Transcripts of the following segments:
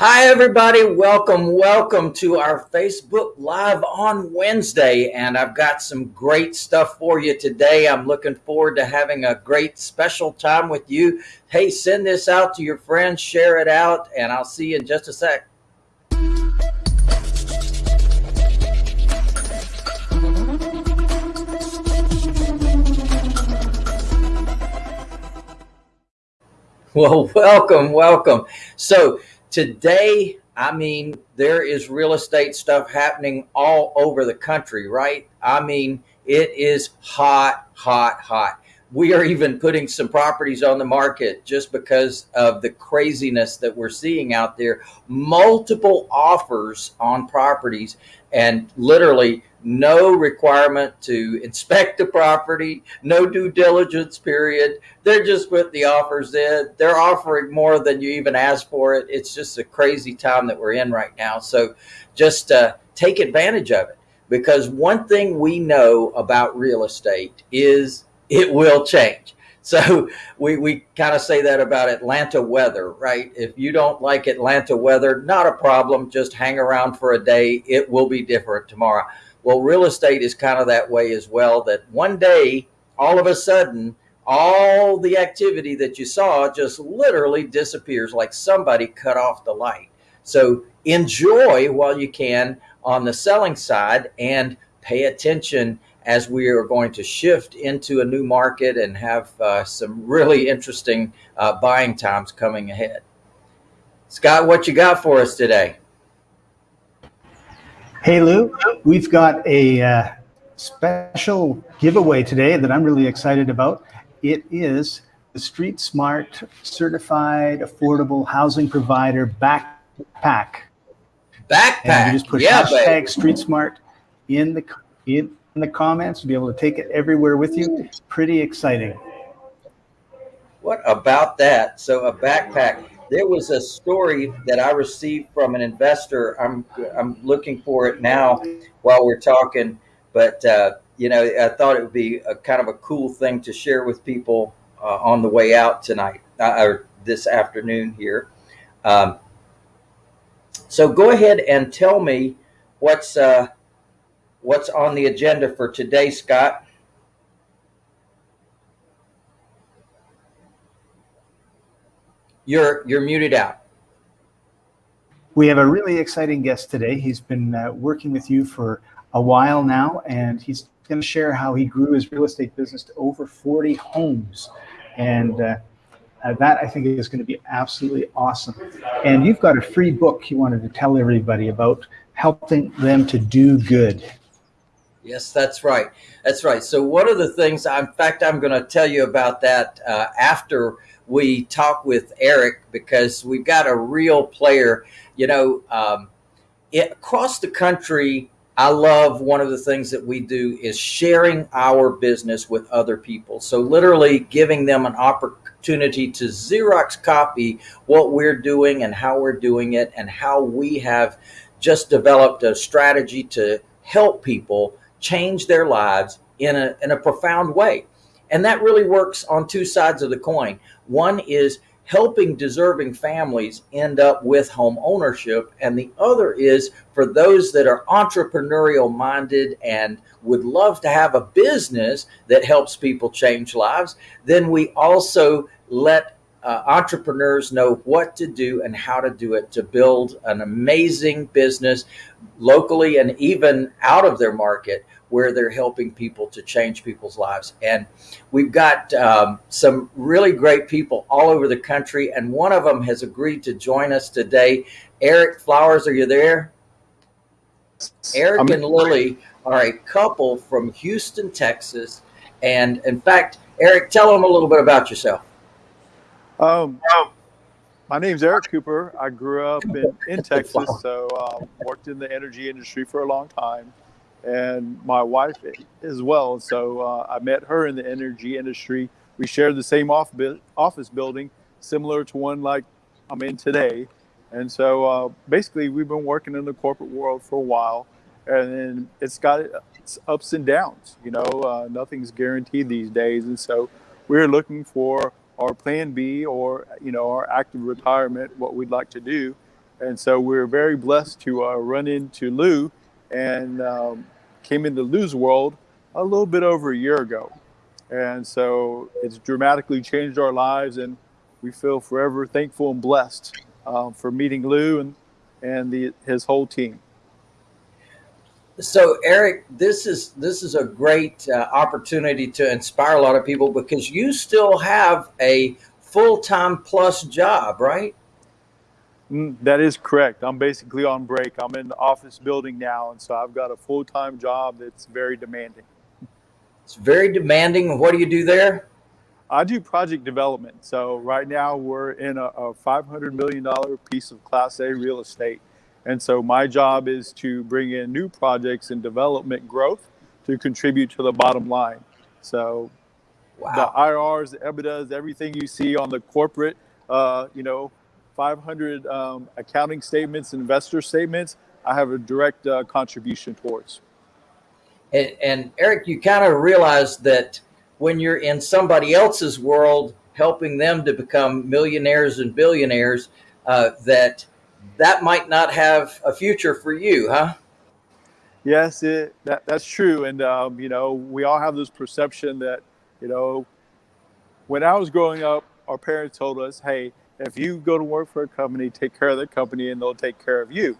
Hi, everybody. Welcome, welcome to our Facebook Live on Wednesday. And I've got some great stuff for you today. I'm looking forward to having a great special time with you. Hey, send this out to your friends, share it out, and I'll see you in just a sec. Well, welcome, welcome. So, today, I mean, there is real estate stuff happening all over the country, right? I mean, it is hot, hot, hot. We are even putting some properties on the market just because of the craziness that we're seeing out there. Multiple offers on properties, and literally no requirement to inspect the property, no due diligence period. They're just putting the offers in. They're offering more than you even asked for it. It's just a crazy time that we're in right now. So just uh, take advantage of it because one thing we know about real estate is it will change. So we, we kind of say that about Atlanta weather, right? If you don't like Atlanta weather, not a problem. Just hang around for a day. It will be different tomorrow. Well, real estate is kind of that way as well, that one day, all of a sudden, all the activity that you saw just literally disappears like somebody cut off the light. So enjoy while you can on the selling side and pay attention as we are going to shift into a new market and have uh, some really interesting uh, buying times coming ahead. Scott, what you got for us today? Hey Lou, we've got a uh, special giveaway today that I'm really excited about. It is the Street Smart Certified Affordable Housing Provider Backpack. Backpack. And you just put yeah, hashtag babe. Street Smart in the in, in the comments to be able to take it everywhere with you. It's pretty exciting. What about that? So a backpack there was a story that I received from an investor. I'm I'm looking for it now while we're talking, but uh, you know I thought it would be a kind of a cool thing to share with people uh, on the way out tonight uh, or this afternoon here. Um, so go ahead and tell me what's uh, what's on the agenda for today, Scott. You're you're muted out. We have a really exciting guest today. He's been uh, working with you for a while now, and he's going to share how he grew his real estate business to over 40 homes. And uh, uh, that I think is going to be absolutely awesome. And you've got a free book you wanted to tell everybody about helping them to do good. Yes, that's right. That's right. So one of the things, in fact, I'm going to tell you about that uh, after we talk with Eric because we've got a real player. You know, um, it, across the country, I love one of the things that we do is sharing our business with other people. So literally giving them an opportunity to Xerox copy what we're doing and how we're doing it and how we have just developed a strategy to help people change their lives in a, in a profound way. And that really works on two sides of the coin. One is helping deserving families end up with home ownership. And the other is for those that are entrepreneurial minded and would love to have a business that helps people change lives. Then we also let uh, entrepreneurs know what to do and how to do it to build an amazing business locally and even out of their market where they're helping people to change people's lives. And we've got um, some really great people all over the country, and one of them has agreed to join us today. Eric Flowers, are you there? Eric I'm and Lily are a couple from Houston, Texas. And in fact, Eric, tell them a little bit about yourself. Um, my name's Eric Cooper. I grew up in, in Texas, so uh, worked in the energy industry for a long time and my wife as well. So uh, I met her in the energy industry. We shared the same office building, similar to one like I'm in today. And so uh, basically, we've been working in the corporate world for a while, and it's got its ups and downs. You know, uh, nothing's guaranteed these days, and so we're looking for our plan B or you know our active retirement, what we'd like to do. And so we are very blessed to uh, run into Lou and um, came into Lou's world a little bit over a year ago. And so it's dramatically changed our lives, and we feel forever thankful and blessed uh, for meeting Lou and, and the, his whole team. So, Eric, this is this is a great uh, opportunity to inspire a lot of people because you still have a full time plus job, right? Mm, that is correct. I'm basically on break. I'm in the office building now, and so I've got a full time job that's very demanding. It's very demanding. What do you do there? I do project development. So right now we're in a, a $500 million piece of Class A real estate. And so my job is to bring in new projects and development growth to contribute to the bottom line. So wow. the IRRs, the EBITDAs, everything you see on the corporate, uh, you know, 500 um, accounting statements, investor statements, I have a direct uh, contribution towards. And, and Eric, you kind of realize that when you're in somebody else's world, helping them to become millionaires and billionaires, uh, that that might not have a future for you, huh? Yes, it, that, that's true. And, um, you know, we all have this perception that, you know, when I was growing up, our parents told us, hey, if you go to work for a company, take care of the company and they'll take care of you.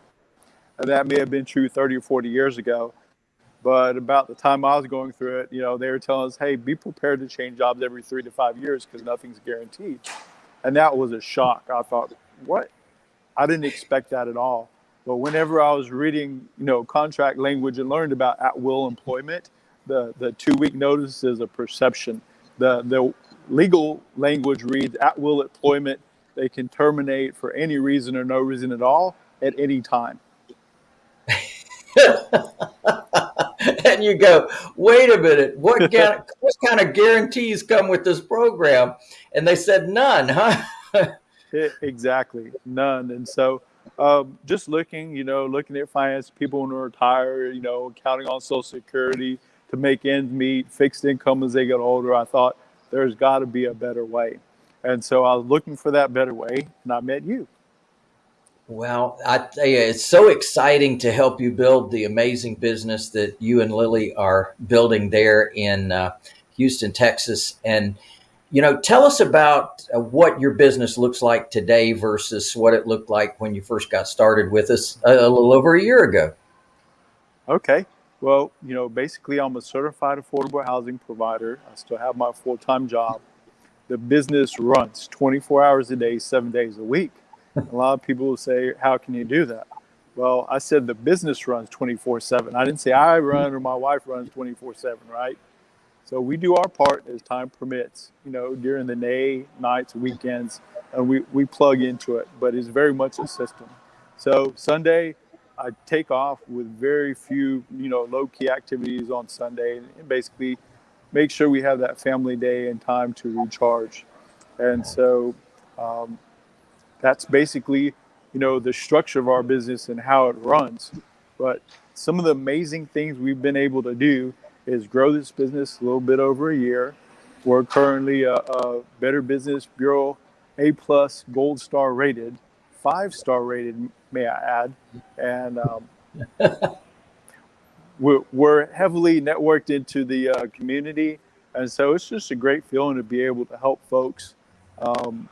And that may have been true 30 or 40 years ago. But about the time I was going through it, you know, they were telling us, hey, be prepared to change jobs every three to five years because nothing's guaranteed. And that was a shock. I thought, what? I didn't expect that at all. But whenever I was reading, you know, contract language and learned about at will employment, the, the two week notice is a perception. The, the legal language reads at will employment. They can terminate for any reason or no reason at all at any time. and you go, wait a minute, what, what kind of guarantees come with this program? And they said, none, huh? exactly, none. And so, um, just looking, you know, looking at finance, people want to retire, you know, counting on Social Security to make ends meet, fixed income as they get older. I thought there's got to be a better way. And so I was looking for that better way, and I met you. Well, I tell you, it's so exciting to help you build the amazing business that you and Lily are building there in uh, Houston, Texas. And, you know, tell us about uh, what your business looks like today versus what it looked like when you first got started with us a, a little over a year ago. Okay. Well, you know, basically, I'm a certified affordable housing provider. I still have my full time job. The business runs 24 hours a day, seven days a week a lot of people will say, How can you do that? Well, I said the business runs 24 7. I didn't say I run or my wife runs 24 7, right? So we do our part as time permits, you know, during the day, nights, weekends, and we, we plug into it, but it's very much a system. So Sunday, I take off with very few, you know, low key activities on Sunday and basically make sure we have that family day and time to recharge. And so um, that's basically you know the structure of our business and how it runs but some of the amazing things we've been able to do is grow this business a little bit over a year we're currently a, a better business bureau a plus gold star rated five star rated may i add and um, we're, we're, heavily networked into the uh, community and so it's just a great feeling to be able to help folks um,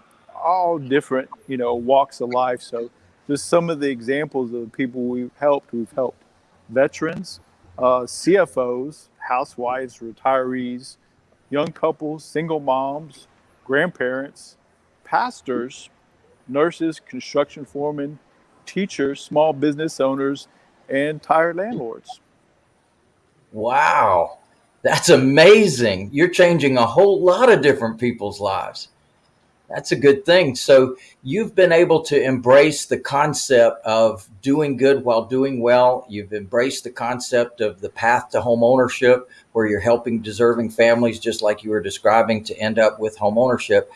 all different, you know, walks of life. So just some of the examples of the people we've helped. We've helped veterans, uh, CFOs, housewives, retirees, young couples, single moms, grandparents, pastors, nurses, construction foremen, teachers, small business owners, and tired landlords. Wow, that's amazing. You're changing a whole lot of different people's lives. That's a good thing. So you've been able to embrace the concept of doing good while doing well. You've embraced the concept of the path to home ownership, where you're helping deserving families, just like you were describing, to end up with home ownership.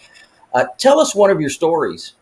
Uh, tell us one of your stories.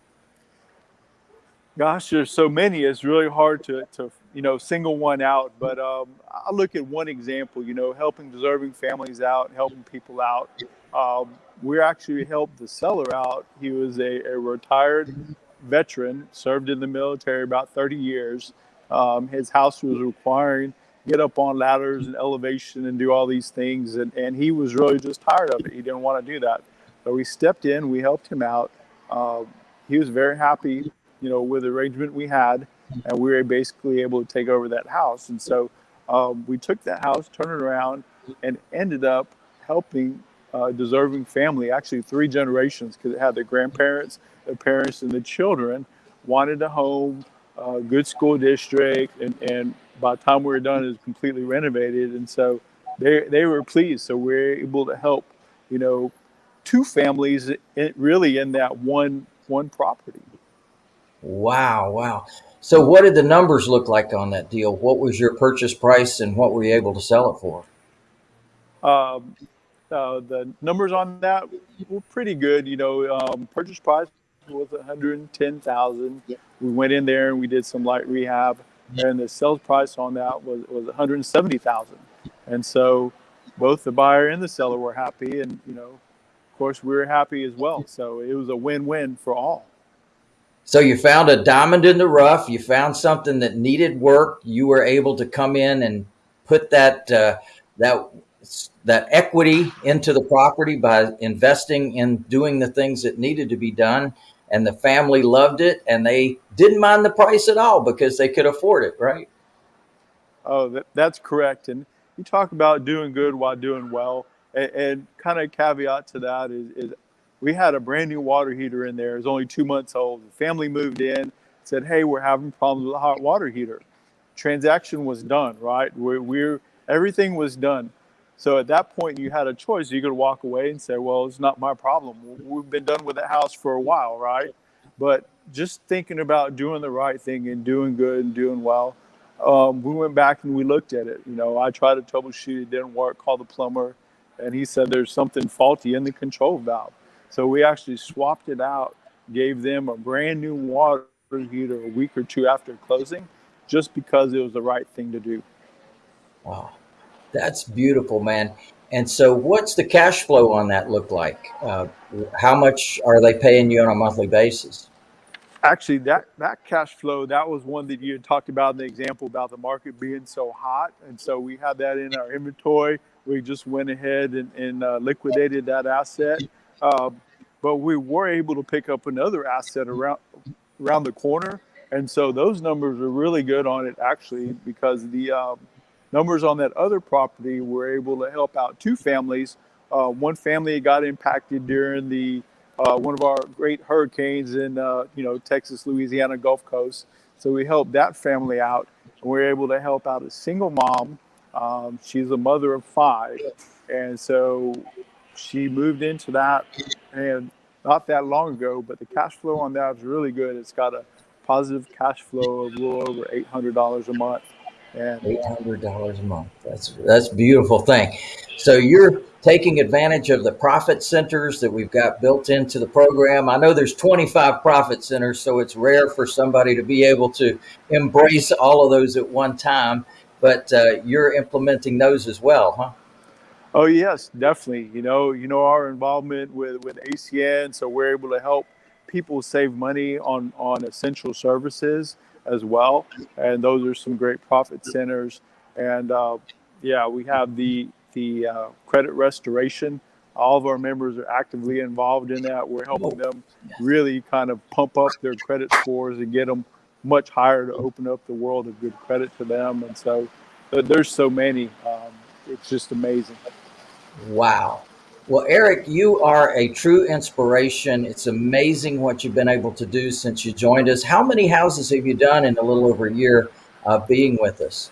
Gosh, there's so many. It's really hard to, to you know single one out. But um, I look at one example. You know, helping deserving families out, helping people out. Um, we actually helped the seller out. He was a, a retired veteran, served in the military about 30 years. Um, his house was requiring get up on ladders and elevation and do all these things, and, and he was really just tired of it. He didn't want to do that. So we stepped in, we helped him out. Uh, he was very happy, you know, with the arrangement we had, and we were basically able to take over that house. And so um, we took that house, turned it around, and ended up helping uh, deserving family, actually three generations, because it had their grandparents, the parents, and the children wanted a home, a good school district, and, and by the time we were done, it was completely renovated. And so they, they were pleased. So we are able to help, you know, two families in, really in that one one property. Wow, wow. So what did the numbers look like on that deal? What was your purchase price and what were you able to sell it for? Um, uh, the numbers on that were pretty good. You know, um, purchase price was 110,000. We went in there and we did some light rehab, and the sales price on that was was 170,000. And so, both the buyer and the seller were happy, and you know, of course, we were happy as well. So it was a win-win for all. So you found a diamond in the rough. You found something that needed work. You were able to come in and put that uh, that that equity into the property by investing in doing the things that needed to be done. And the family loved it, and they didn't mind the price at all because they could afford it, right? Oh, that, that's correct. And you talk about doing good while doing well, and, and kind of caveat to that is, is we had a brand new water heater in there. It was only two months old. The family moved in, said, "Hey, we're having problems with the hot water heater." Transaction was done, right? We're, we're everything was done. So at that point, you had a choice. You could walk away and say, "Well, it's not my problem. We've been done with that house for a while, right?" But just thinking about doing the right thing and doing good and doing well, um, we went back and we looked at it. You know, I tried to troubleshoot; it didn't work. Called the plumber, and he said there's something faulty in the control valve. So we actually swapped it out, gave them a brand new water heater a week or two after closing, just because it was the right thing to do. Wow, that's beautiful, man. And so, what's the cash flow on that look like? Uh, how much are they paying you on a monthly basis? Actually, that that cash flow that was one that you had talked about in the example about the market being so hot, and so we had that in our inventory. We just went ahead and, and uh, liquidated that asset. Uh, but we were able to pick up another asset around around the corner, and so those numbers are really good on it actually because the um, numbers on that other property were able to help out two families. Uh, one family got impacted during the uh, one of our great hurricanes in uh, you know Texas, Louisiana, Gulf Coast. So we helped that family out, were able to help out a single mom. Um, she's a mother of five, and so she moved into that and not that long ago, but the cash flow on that is really good. It's got a positive cash flow of a little over eight hundred dollars a month. Eight hundred dollars a month. That's that's beautiful thing. So you're taking advantage of the profit centers that we've got built into the program. I know there's 25 profit centers, so it's rare for somebody to be able to embrace all of those at one time. But uh, you're implementing those as well, huh? Oh yes, definitely. You know, you know our involvement with with ACN, so we're able to help people save money on on essential services as well, and those are some great profit centers. And uh, yeah, we have the the uh, credit restoration. All of our members are actively involved in that. We're helping them really kind of pump up their credit scores and get them much higher to open up the world of good credit to them. And so there's so many. Um, it's just amazing. Wow. Well, Eric, you are a true inspiration. It's amazing what you've been able to do since you joined us. How many houses have you done in a little over a year uh, being with us?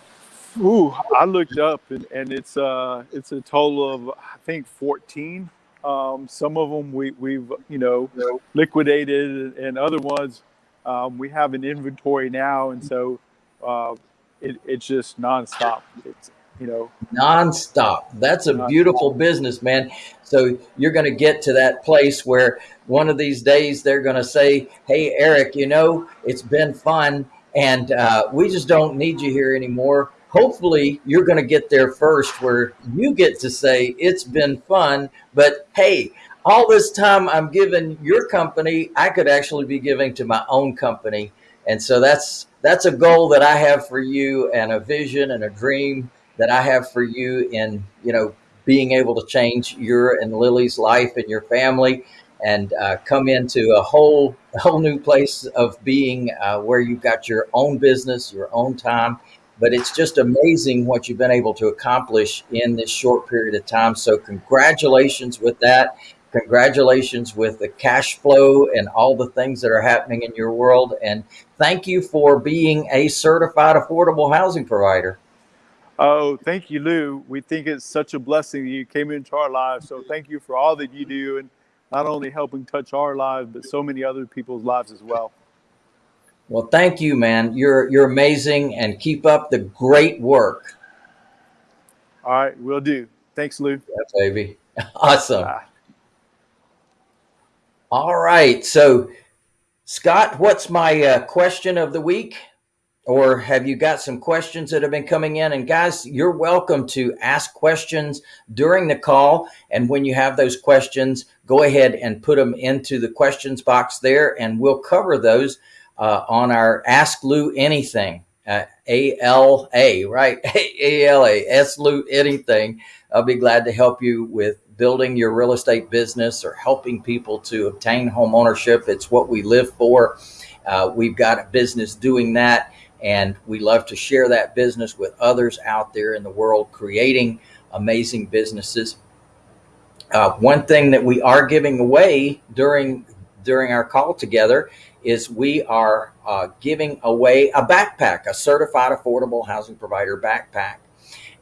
Ooh, I looked up and, and it's uh it's a total of I think 14. Um, some of them we we've you know liquidated and other ones um, we have an inventory now and so uh, it, it's just nonstop. It's you know? Nonstop. That's a beautiful business man. So you're going to get to that place where one of these days they're going to say hey eric you know it's been fun and uh, we just don't need you here anymore. Hopefully you're going to get there first where you get to say it's been fun but hey all this time I'm giving your company, I could actually be giving to my own company. And so that's that's a goal that I have for you and a vision and a dream that I have for you in, you know, being able to change your and Lily's life and your family and uh, come into a whole whole new place of being uh, where you've got your own business, your own time. But it's just amazing what you've been able to accomplish in this short period of time. So congratulations with that. Congratulations with the cash flow and all the things that are happening in your world. And thank you for being a certified affordable housing provider. Oh, thank you, Lou. We think it's such a blessing that you came into our lives. So thank you for all that you do and not only helping touch our lives, but so many other people's lives as well. Well, thank you, man. You're you're amazing and keep up the great work. All right, we'll do. Thanks, Lou. Yeah, baby. Awesome. Bye. All right. So, Scott, what's my uh, question of the week? Or have you got some questions that have been coming in? And guys, you're welcome to ask questions during the call. And when you have those questions, go ahead and put them into the questions box there, and we'll cover those uh, on our Ask Lou Anything. Uh, A L A, right? A L A, S Lou Anything. I'll be glad to help you with building your real estate business or helping people to obtain home ownership. It's what we live for. Uh, we've got a business doing that, and we love to share that business with others out there in the world, creating amazing businesses. Uh, one thing that we are giving away during during our call together is we are uh, giving away a backpack, a certified affordable housing provider backpack.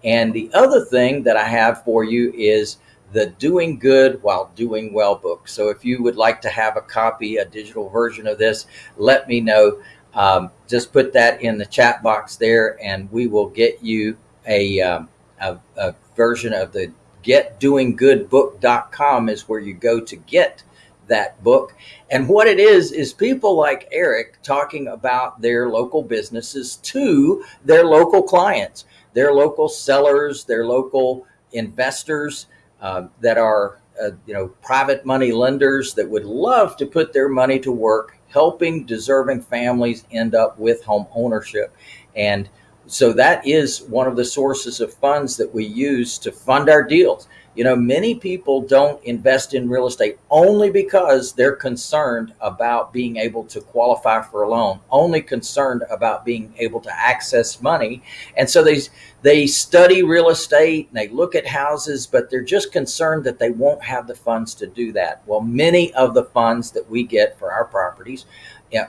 And the other thing that I have for you is the Doing Good While Doing Well book. So if you would like to have a copy, a digital version of this, let me know. Um, just put that in the chat box there, and we will get you a, um, a, a version of the getdoinggoodbook.com is where you go to get that book. And what it is, is people like Eric talking about their local businesses to their local clients, their local sellers, their local investors, uh, that are uh, you know private money lenders that would love to put their money to work helping deserving families end up with home ownership. And so that is one of the sources of funds that we use to fund our deals you know, many people don't invest in real estate only because they're concerned about being able to qualify for a loan, only concerned about being able to access money. And so they they study real estate and they look at houses, but they're just concerned that they won't have the funds to do that. Well, many of the funds that we get for our properties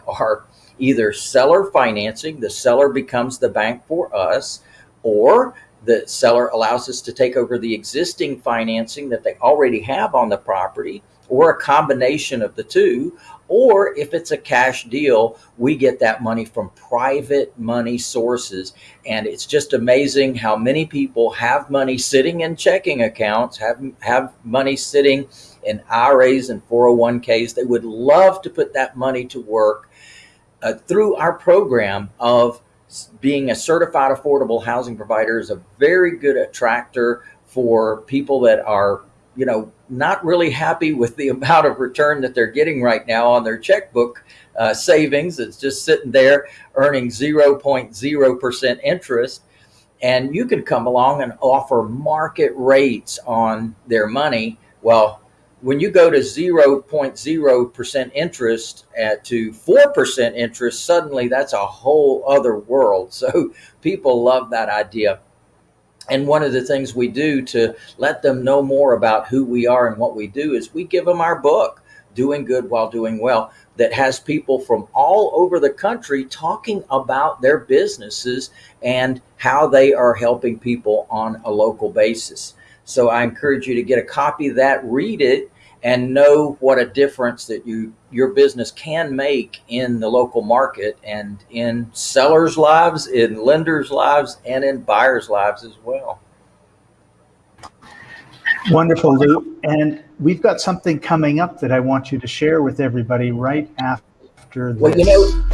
are either seller financing, the seller becomes the bank for us, or the seller allows us to take over the existing financing that they already have on the property or a combination of the two. Or if it's a cash deal, we get that money from private money sources. And it's just amazing how many people have money sitting in checking accounts, have, have money sitting in IRAs and 401ks. They would love to put that money to work uh, through our program of being a certified affordable housing provider is a very good attractor for people that are, you know, not really happy with the amount of return that they're getting right now on their checkbook uh, savings. It's just sitting there earning 0.0% interest. And you can come along and offer market rates on their money. Well, when you go to 0.0% interest at, to 4% interest, suddenly that's a whole other world. So people love that idea. And one of the things we do to let them know more about who we are and what we do is we give them our book, Doing Good While Doing Well, that has people from all over the country talking about their businesses and how they are helping people on a local basis. So I encourage you to get a copy of that, read it, and know what a difference that you your business can make in the local market and in sellers' lives, in lenders' lives, and in buyers' lives as well. Wonderful, Lou. And we've got something coming up that I want you to share with everybody right after this. Well, you know,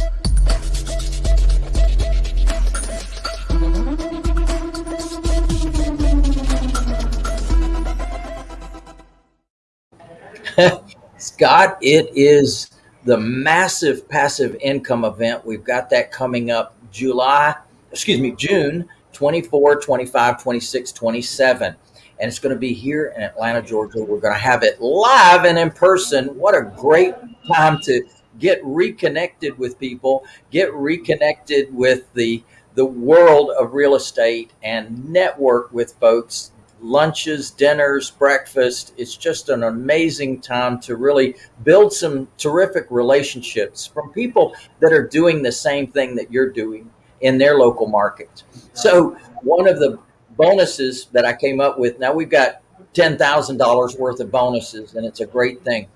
Scott, it is the massive passive income event. We've got that coming up July, excuse me, June 24, 25, 26, 27. And it's going to be here in Atlanta, Georgia. We're going to have it live and in person. What a great time to get reconnected with people, get reconnected with the the world of real estate and network with folks lunches, dinners, breakfast. It's just an amazing time to really build some terrific relationships from people that are doing the same thing that you're doing in their local market. So, one of the bonuses that I came up with now we've got $10,000 worth of bonuses, and it's a great thing.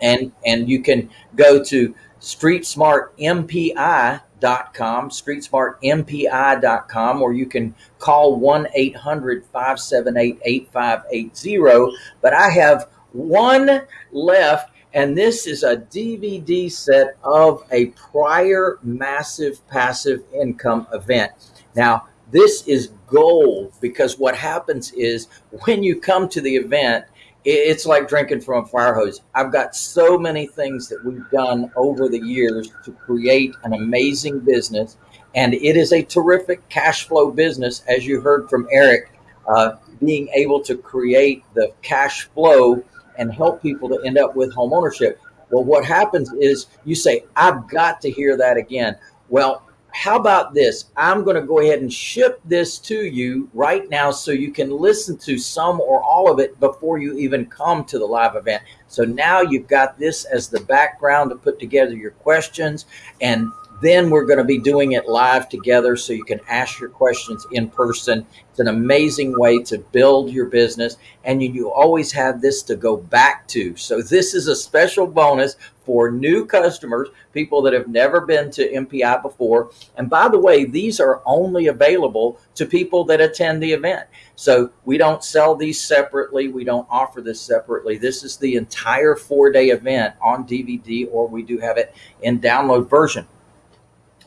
And, and you can go to Street Smart MPI streetsmartmpi.com, streetsmartmpi.com, or you can call 1 800 578 8580. But I have one left, and this is a DVD set of a prior massive passive income event. Now, this is gold because what happens is when you come to the event, it's like drinking from a fire hose. I've got so many things that we've done over the years to create an amazing business, and it is a terrific cash flow business, as you heard from Eric. Uh, being able to create the cash flow and help people to end up with home ownership. Well, what happens is you say, I've got to hear that again. Well, how about this? I'm going to go ahead and ship this to you right now so you can listen to some or all of it before you even come to the live event. So now you've got this as the background to put together your questions and then we're going to be doing it live together so you can ask your questions in person. It's an amazing way to build your business and you, you always have this to go back to. So this is a special bonus for new customers, people that have never been to MPI before. And by the way, these are only available to people that attend the event. So we don't sell these separately. We don't offer this separately. This is the entire four day event on DVD, or we do have it in download version.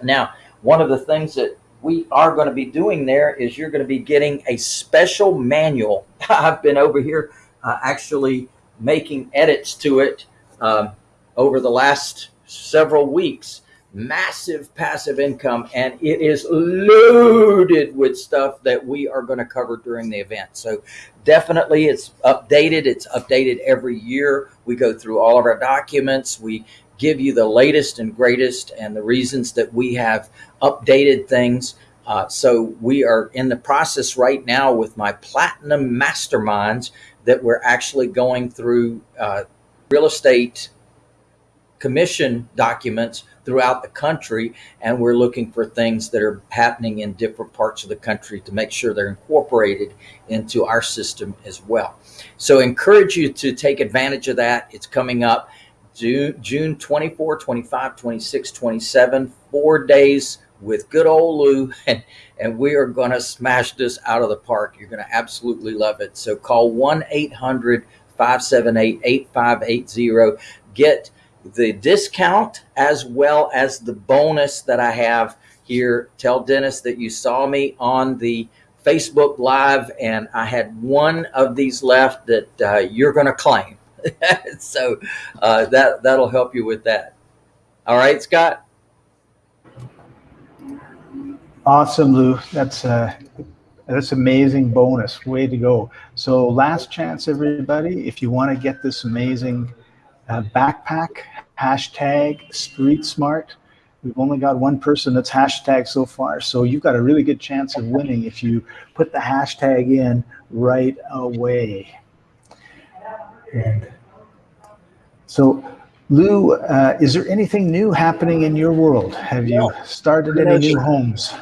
Now, one of the things that we are going to be doing there is you're going to be getting a special manual. I've been over here uh, actually making edits to it um, over the last several weeks. Massive passive income, and it is loaded with stuff that we are going to cover during the event. So, definitely, it's updated. It's updated every year. We go through all of our documents. We give you the latest and greatest and the reasons that we have updated things. Uh, so we are in the process right now with my platinum masterminds that we're actually going through uh, real estate commission documents throughout the country and we're looking for things that are happening in different parts of the country to make sure they're incorporated into our system as well so encourage you to take advantage of that it's coming up June, June 24, 25, 26, 27, four days with good old Lou, and, and we are going to smash this out of the park. You're going to absolutely love it. So call 1 800 578 8580. Get the discount as well as the bonus that I have here. Tell Dennis that you saw me on the Facebook Live, and I had one of these left that uh, you're going to claim. so uh, that that'll help you with that. All right, Scott. Awesome, Lou. That's that's amazing bonus. Way to go. So last chance, everybody. If you want to get this amazing uh, backpack, hashtag Street Smart. We've only got one person that's hashtag so far, so you've got a really good chance of winning if you put the hashtag in right away. And so, Lou, uh, is there anything new happening in your world? Have you started any new homes?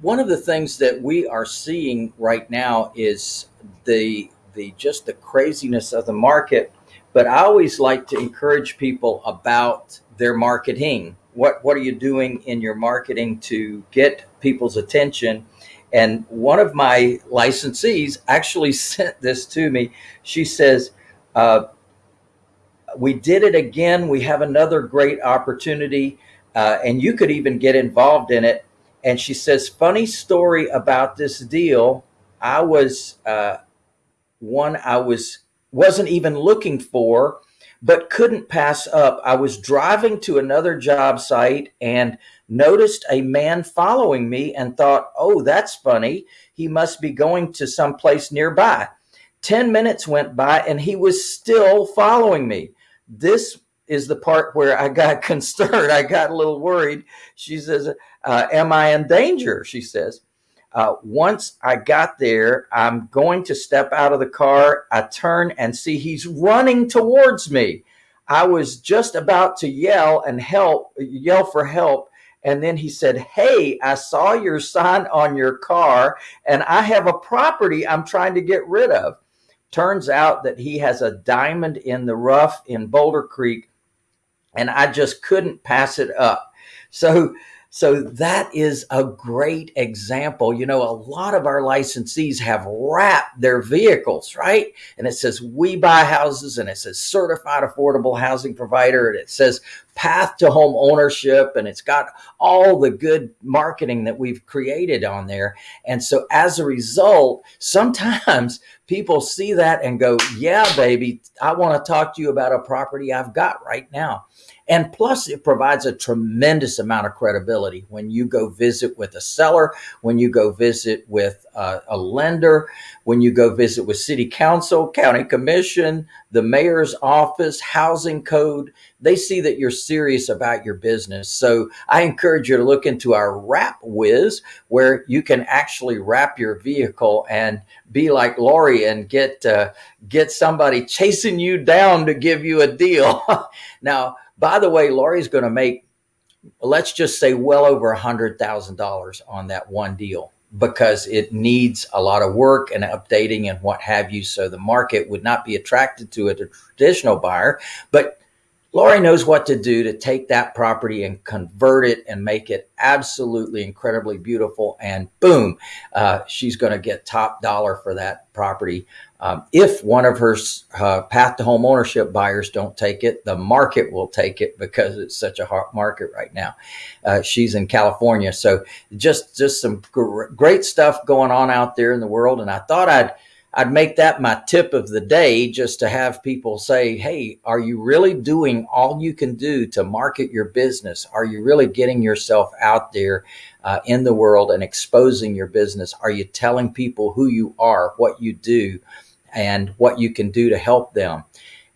One of the things that we are seeing right now is the the just the craziness of the market. But I always like to encourage people about their marketing. What what are you doing in your marketing to get people's attention? And one of my licensees actually sent this to me. She says, uh, we did it again. We have another great opportunity, uh, and you could even get involved in it. And she says, funny story about this deal. I was uh, one. I was wasn't even looking for, but couldn't pass up. I was driving to another job site and noticed a man following me and thought, oh, that's funny. He must be going to some place nearby. 10 minutes went by and he was still following me. This is the part where I got concerned. I got a little worried. She says, uh, Am I in danger? She says. Uh, once I got there, I'm going to step out of the car. I turn and see he's running towards me. I was just about to yell and help, yell for help. And then he said, Hey, I saw your sign on your car and I have a property I'm trying to get rid of. Turns out that he has a diamond in the rough in Boulder Creek and I just couldn't pass it up. So so that is a great example. You know, a lot of our licensees have wrapped their vehicles, right? And it says we buy houses and it says certified affordable housing provider and it says path to home ownership and it's got all the good marketing that we've created on there. And so as a result, sometimes people see that and go, yeah, baby, I want to talk to you about a property I've got right now. And plus, it provides a tremendous amount of credibility when you go visit with a seller, when you go visit with uh, a lender, when you go visit with city council, county commission, the mayor's office, housing code. They see that you're serious about your business. So I encourage you to look into our Wrap Whiz, where you can actually wrap your vehicle and be like Lori and get uh, get somebody chasing you down to give you a deal. now by the way, Lori's going to make, let's just say, well over a hundred thousand dollars on that one deal because it needs a lot of work and updating and what have you. So the market would not be attracted to it, a traditional buyer, but Lori knows what to do to take that property and convert it and make it absolutely incredibly beautiful. And boom, uh, she's going to get top dollar for that property. Um, if one of her uh, path to home ownership buyers don't take it, the market will take it because it's such a hot market right now. Uh, she's in California, so just just some gr- great stuff going on out there in the world. And I thought I'd I'd make that my tip of the day just to have people say, Hey, are you really doing all you can do to market your business? Are you really getting yourself out there uh, in the world and exposing your business? Are you telling people who you are, what you do, and what you can do to help them?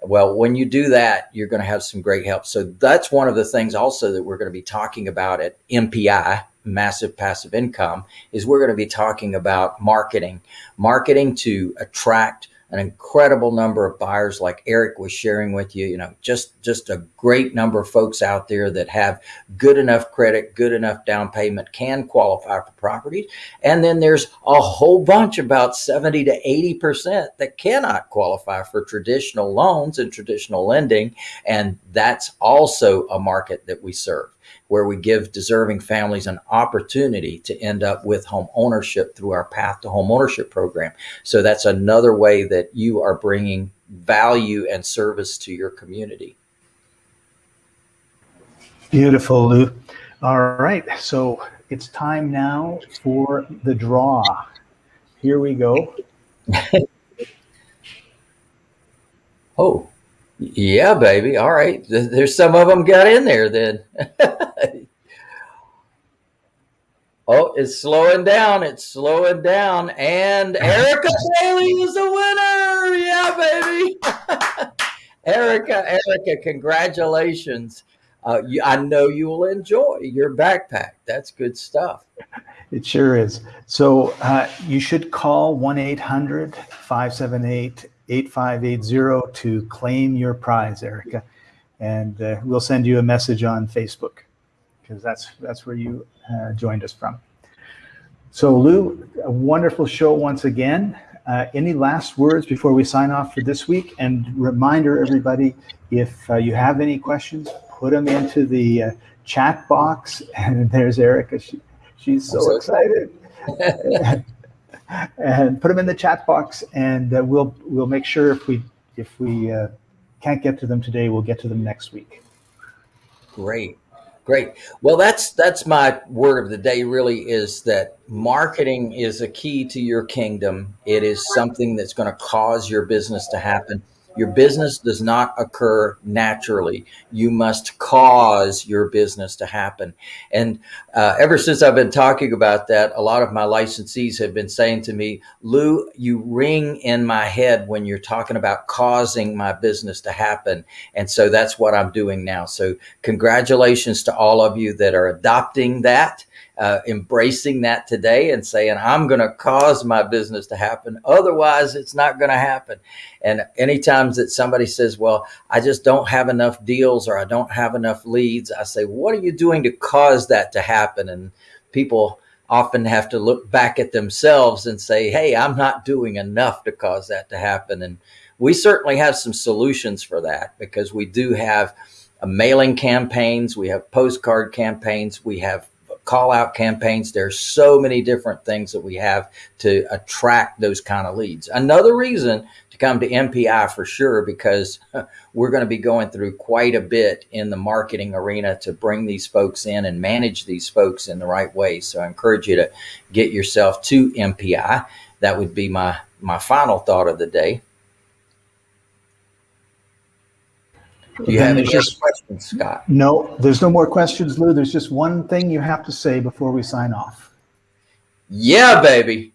Well, when you do that, you're going to have some great help. So that's one of the things also that we're going to be talking about at MPI, massive passive income is we're going to be talking about marketing, marketing to attract an incredible number of buyers like Eric was sharing with you, you know, just, just a great number of folks out there that have good enough credit, good enough down payment can qualify for properties. And then there's a whole bunch, about 70 to 80% that cannot qualify for traditional loans and traditional lending. And that's also a market that we serve where we give deserving families an opportunity to end up with home ownership through our path to home ownership program. So that's another way that you are bringing value and service to your community. Beautiful, Lou. All right, so it's time now for the draw. Here we go. oh, yeah, baby. All right. There's some of them got in there then. oh, it's slowing down. It's slowing down. And Erica Bailey is the winner. Yeah, baby. Erica, Erica, congratulations. Uh, you, I know you will enjoy your backpack. That's good stuff. It sure is. So uh, you should call 1 800 578 8580 to claim your prize, Erica. And uh, we'll send you a message on Facebook because that's, that's where you uh, joined us from. So, Lou, a wonderful show once again. Uh, any last words before we sign off for this week? And reminder, everybody, if uh, you have any questions, put them into the uh, chat box. And there's Erica. She, she's so, so excited. and put them in the chat box, and uh, we'll we'll make sure if we if we uh, can't get to them today, we'll get to them next week. Great. Great. Well, that's that's my word of the day. Really, is that marketing is a key to your kingdom. It is something that's going to cause your business to happen. Your business does not occur naturally. You must cause your business to happen. And uh, ever since I've been talking about that, a lot of my licensees have been saying to me, Lou, you ring in my head when you're talking about causing my business to happen. And so that's what I'm doing now. So, congratulations to all of you that are adopting that uh, embracing that today and saying, I'm going to cause my business to happen. Otherwise, it's not going to happen. And anytime that somebody says, Well, I just don't have enough deals or I don't have enough leads, I say, What are you doing to cause that to happen? And people often have to look back at themselves and say, Hey, I'm not doing enough to cause that to happen. And we certainly have some solutions for that because we do have mailing campaigns, we have postcard campaigns, we have call out campaigns. There's so many different things that we have to attract those kind of leads. Another reason to come to MPI for sure, because we're going to be going through quite a bit in the marketing arena to bring these folks in and manage these folks in the right way. So I encourage you to get yourself to MPI. That would be my, my final thought of the day. Do you have any just, questions, Scott? No, there's no more questions, Lou. There's just one thing you have to say before we sign off. Yeah, baby.